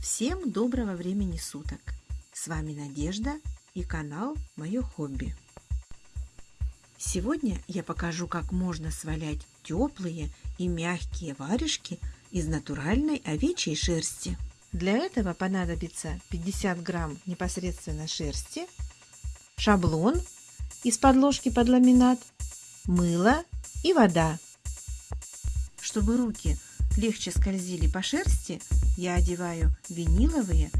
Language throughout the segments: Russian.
Всем доброго времени суток! С вами Надежда и канал Мое хобби. Сегодня я покажу, как можно свалять теплые и мягкие варежки из натуральной овечьей шерсти. Для этого понадобится 50 грамм непосредственно шерсти, шаблон из подложки под ламинат, мыло и вода. Чтобы руки легче скользили по шерсти, я одеваю виниловые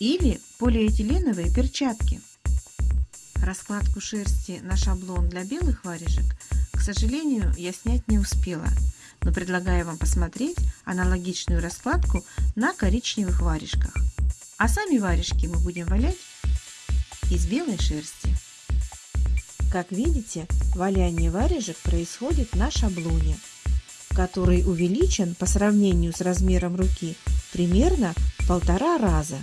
или полиэтиленовые перчатки. Раскладку шерсти на шаблон для белых варежек, к сожалению, я снять не успела, но предлагаю вам посмотреть аналогичную раскладку на коричневых варежках. А сами варежки мы будем валять из белой шерсти. Как видите, валяние варежек происходит на шаблоне – который увеличен по сравнению с размером руки примерно полтора раза.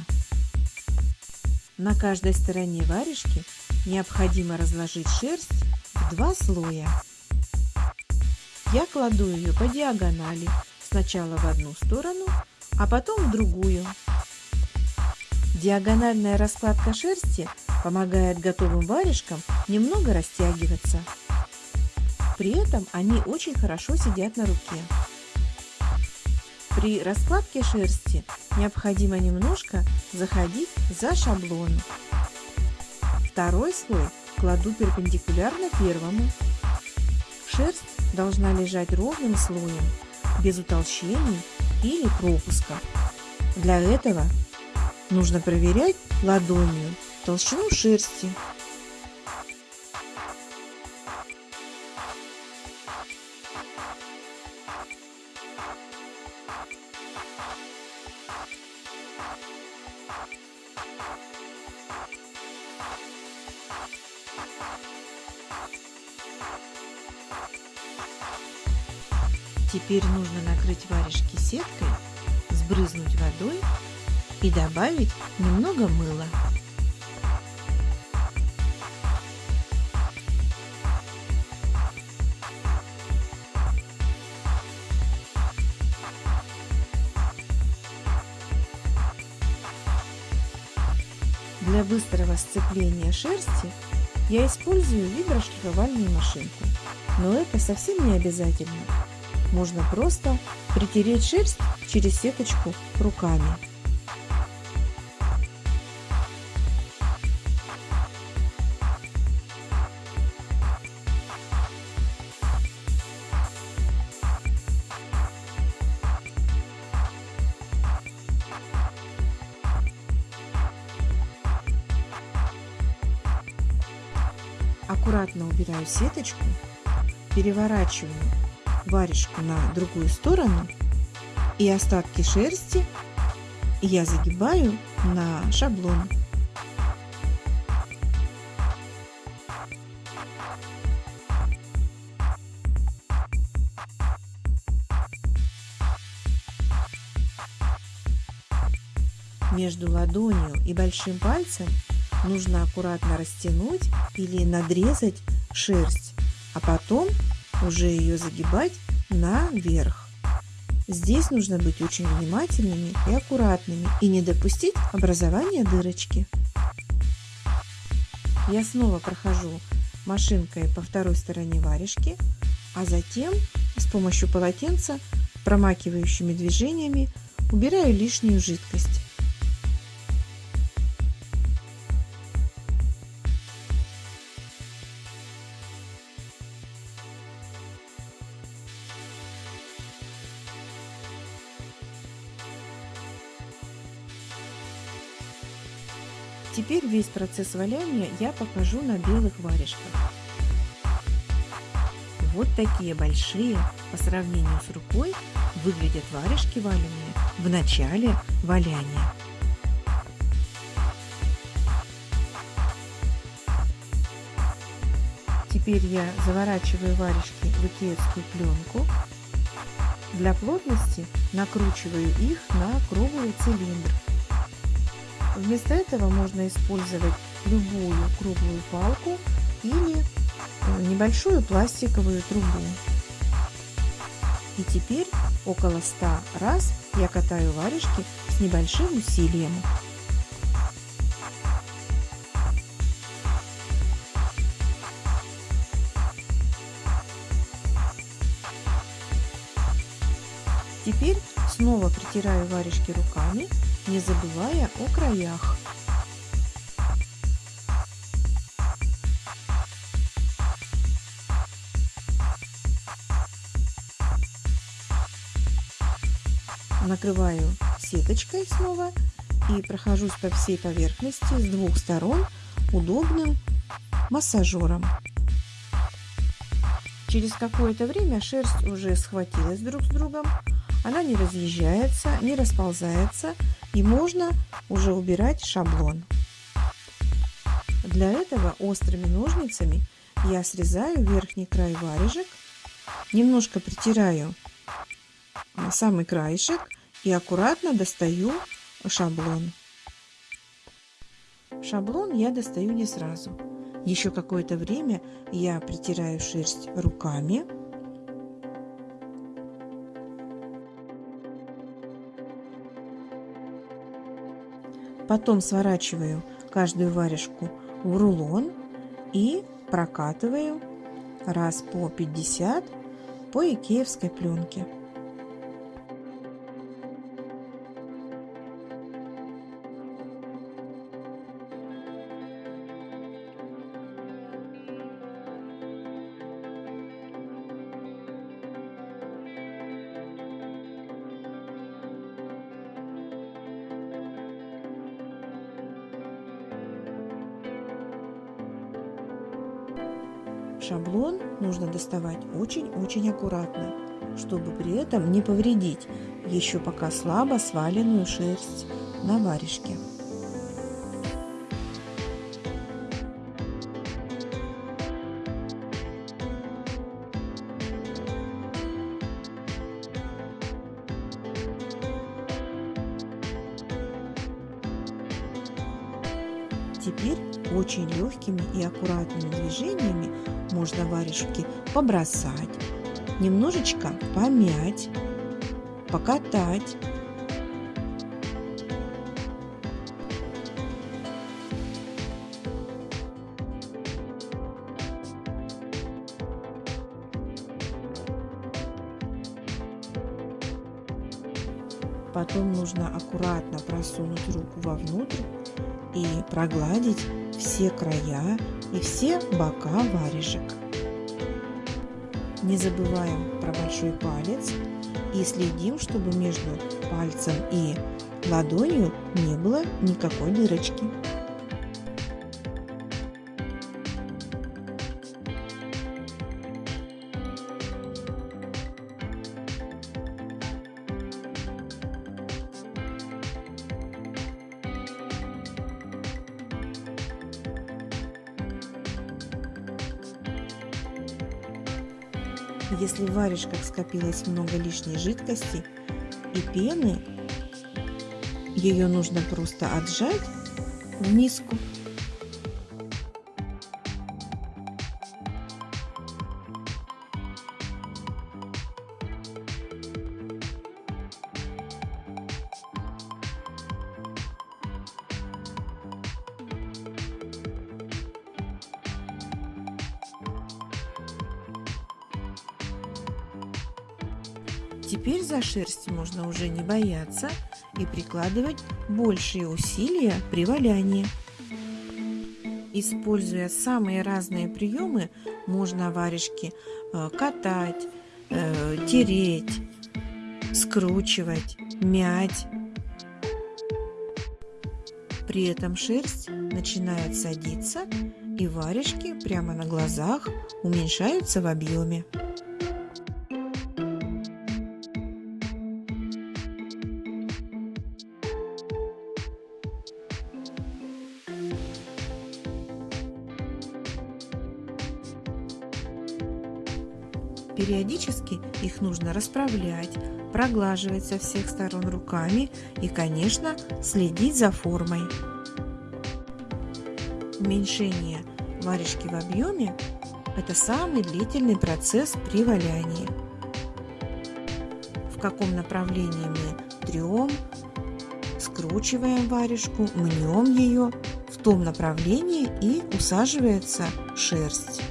На каждой стороне варежки необходимо разложить шерсть в два слоя. Я кладу ее по диагонали, сначала в одну сторону, а потом в другую. Диагональная раскладка шерсти помогает готовым варежкам немного растягиваться. При этом они очень хорошо сидят на руке. При раскладке шерсти необходимо немножко заходить за шаблон. Второй слой кладу перпендикулярно первому. Шерсть должна лежать ровным слоем, без утолщений или пропуска. Для этого нужно проверять ладонью толщину шерсти Теперь нужно накрыть варежки сеткой, сбрызнуть водой и добавить немного мыла. Для быстрого сцепления шерсти я использую виброшлифовальную машинку, но это совсем не обязательно. Можно просто притереть шерсть через сеточку руками. Убираю сеточку, переворачиваю варежку на другую сторону и остатки шерсти я загибаю на шаблон. Между ладонью и большим пальцем нужно аккуратно растянуть или надрезать шерсть, а потом уже ее загибать наверх. Здесь нужно быть очень внимательными и аккуратными и не допустить образования дырочки. Я снова прохожу машинкой по второй стороне варежки, а затем с помощью полотенца промакивающими движениями убираю лишнюю жидкость. Процесс валяния я покажу на белых варежках. Вот такие большие по сравнению с рукой выглядят варежки валеные в начале валяния. Теперь я заворачиваю варежки в икеевскую пленку. Для плотности накручиваю их на круглый цилиндр Вместо этого можно использовать любую круглую палку или э, небольшую пластиковую трубу. И теперь Около 100 раз я катаю варежки с небольшим усилием. Теперь снова притираю варежки руками, не забывая о краях. Накрываю сеточкой снова и прохожусь по всей поверхности с двух сторон удобным массажером. Через какое-то время шерсть уже схватилась друг с другом, она не разъезжается, не расползается и можно уже убирать шаблон. Для этого острыми ножницами я срезаю верхний край варежек, немножко притираю самый краешек и аккуратно достаю шаблон. Шаблон я достаю не сразу. Еще какое-то время я притираю шерсть руками. Потом сворачиваю каждую варежку в рулон и прокатываю раз по 50 по икеевской пленке. Нужно доставать очень-очень аккуратно, чтобы при этом не повредить еще пока слабо сваленную шерсть на варежке. Варежки побросать, немножечко помять, покатать. Потом нужно аккуратно просунуть руку вовнутрь и прогладить все края и все бока варежек. Не забываем про большой палец и следим, чтобы между пальцем и ладонью не было никакой дырочки. Если в варежках скопилось много лишней жидкости и пены, ее нужно просто отжать в миску. Теперь за шерсть можно уже не бояться и прикладывать большие усилия при валянии. Используя самые разные приемы, можно варежки э, катать, э, тереть, скручивать, мять. При этом шерсть начинает садиться и варежки прямо на глазах уменьшаются в объеме. Их нужно расправлять, проглаживать со всех сторон руками и, конечно, следить за формой. Уменьшение варежки в объеме – это самый длительный процесс при валянии. В каком направлении мы трем, скручиваем варежку, мнем ее в том направлении и усаживается шерсть.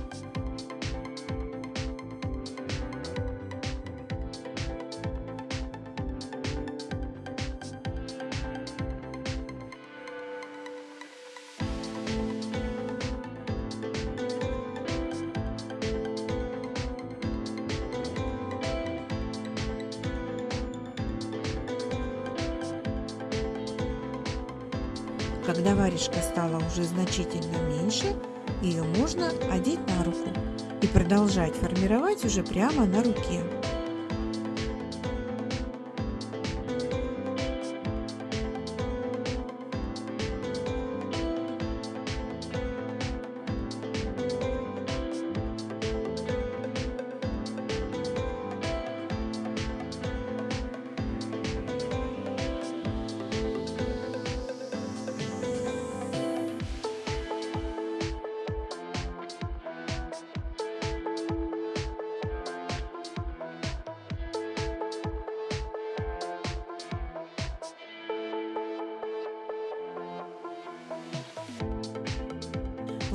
Продолжать формировать уже прямо на руке.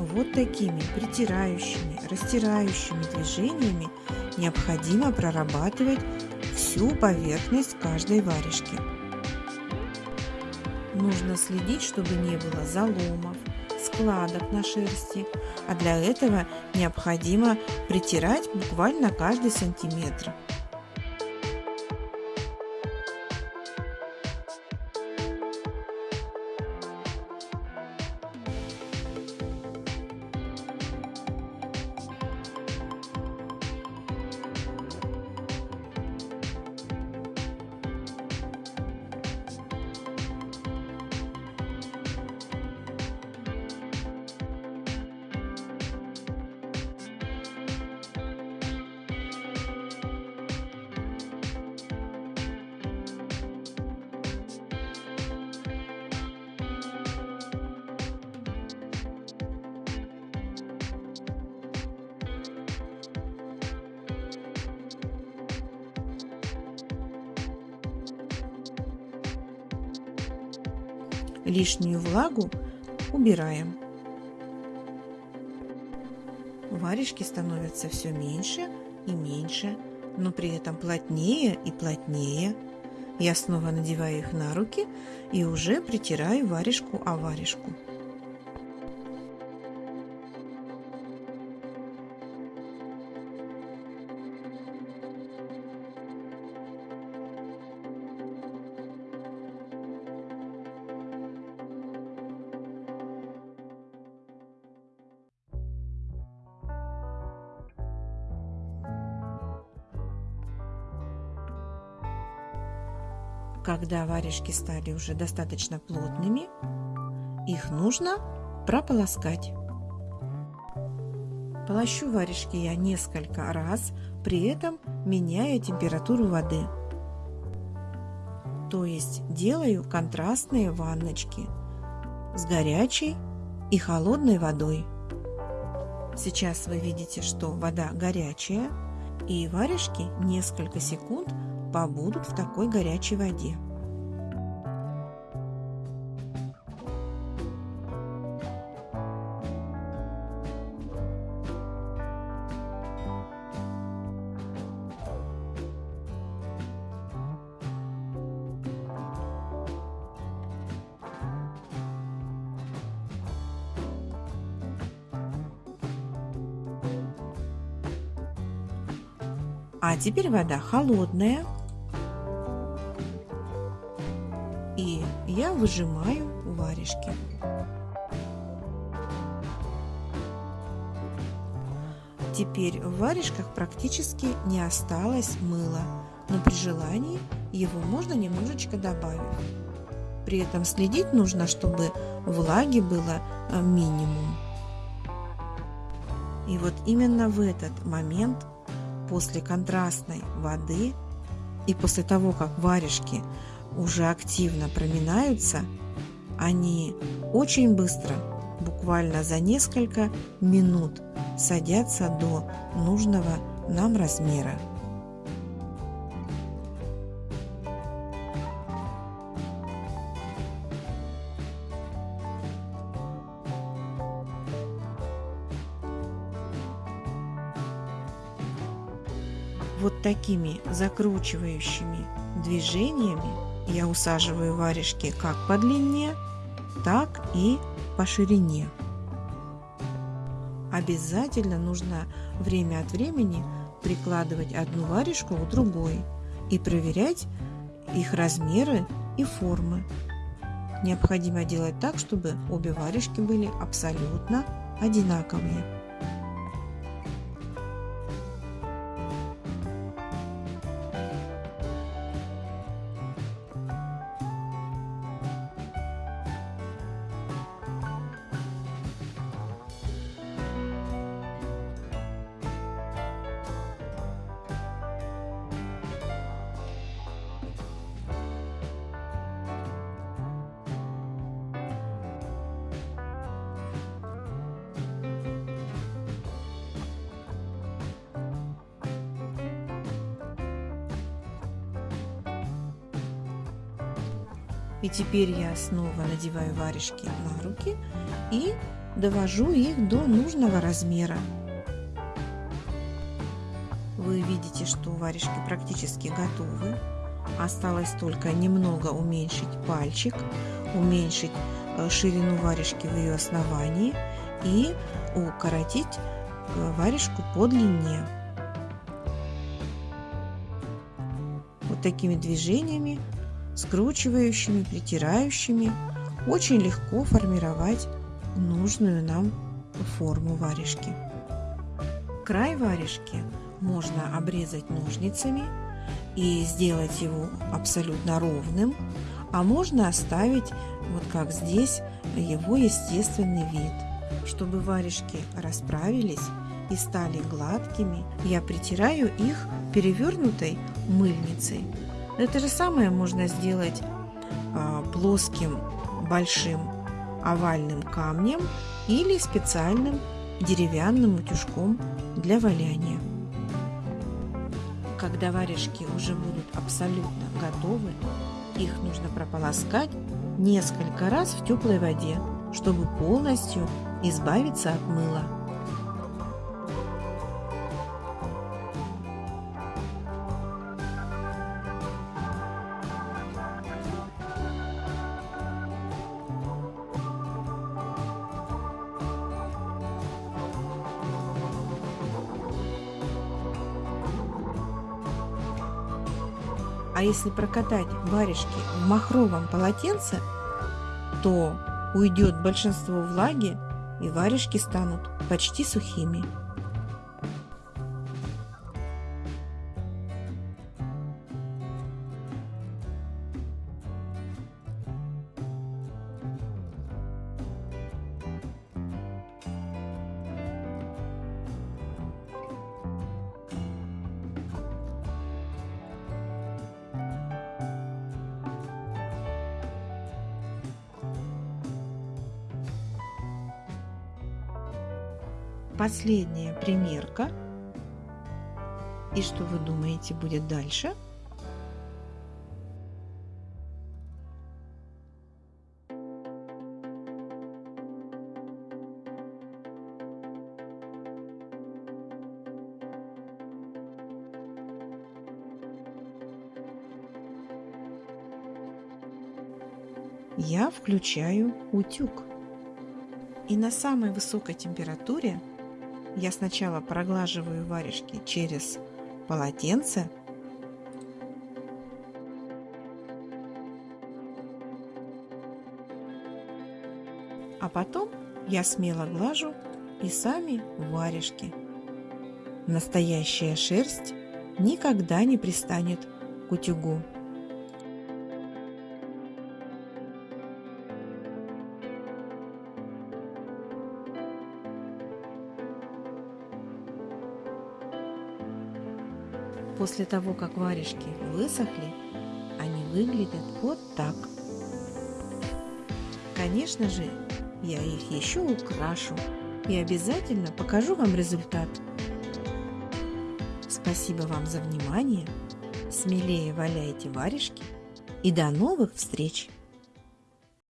Вот такими притирающими, растирающими движениями необходимо прорабатывать всю поверхность каждой варежки. Нужно следить, чтобы не было заломов, складок на шерсти, а для этого необходимо притирать буквально каждый сантиметр. Лишнюю влагу убираем. Варежки становятся все меньше и меньше, но при этом плотнее и плотнее. Я снова надеваю их на руки и уже притираю варежку о варежку. Когда варежки стали уже достаточно плотными, их нужно прополоскать. Полощу варежки я несколько раз, при этом меняя температуру воды. То есть делаю контрастные ванночки с горячей и холодной водой. Сейчас вы видите, что вода горячая, и варежки несколько секунд побудут в такой горячей воде. А теперь вода холодная. Выжимаю варежки. Теперь в варежках практически не осталось мыла, но при желании его можно немножечко добавить. При этом следить нужно, чтобы влаги было э, минимум. И вот именно в этот момент после контрастной воды и после того, как варежки уже активно проминаются, они очень быстро, буквально за несколько минут, садятся до нужного нам размера. Вот такими закручивающими движениями я усаживаю варежки как по длине, так и по ширине. Обязательно нужно время от времени прикладывать одну варежку к другой и проверять их размеры и формы. Необходимо делать так, чтобы обе варежки были абсолютно одинаковые. И теперь я снова надеваю варежки на руки и довожу их до нужного размера. Вы видите, что варежки практически готовы. Осталось только немного уменьшить пальчик, уменьшить э, ширину варежки в ее основании и укоротить э, варежку по длине. Вот такими движениями скручивающими, притирающими очень легко формировать нужную нам форму варежки. Край варежки можно обрезать ножницами и сделать его абсолютно ровным, а можно оставить, вот как здесь, его естественный вид. Чтобы варежки расправились и стали гладкими, я притираю их перевернутой мыльницей это же самое можно сделать а, плоским большим овальным камнем или специальным деревянным утюжком для валяния. Когда варежки уже будут абсолютно готовы, их нужно прополоскать несколько раз в теплой воде, чтобы полностью избавиться от мыла. Если прокатать варежки в махровом полотенце, то уйдет большинство влаги и варежки станут почти сухими. Последняя примерка. И что вы думаете будет дальше? я включаю утюг. И на самой высокой температуре я сначала проглаживаю варежки через полотенце. А потом я смело глажу и сами варежки. Настоящая шерсть никогда не пристанет к утюгу. После того, как варежки высохли, они выглядят вот так. Конечно же, я их еще украшу и обязательно покажу вам результат. Спасибо вам за внимание. Смелее валяйте варежки и до новых встреч!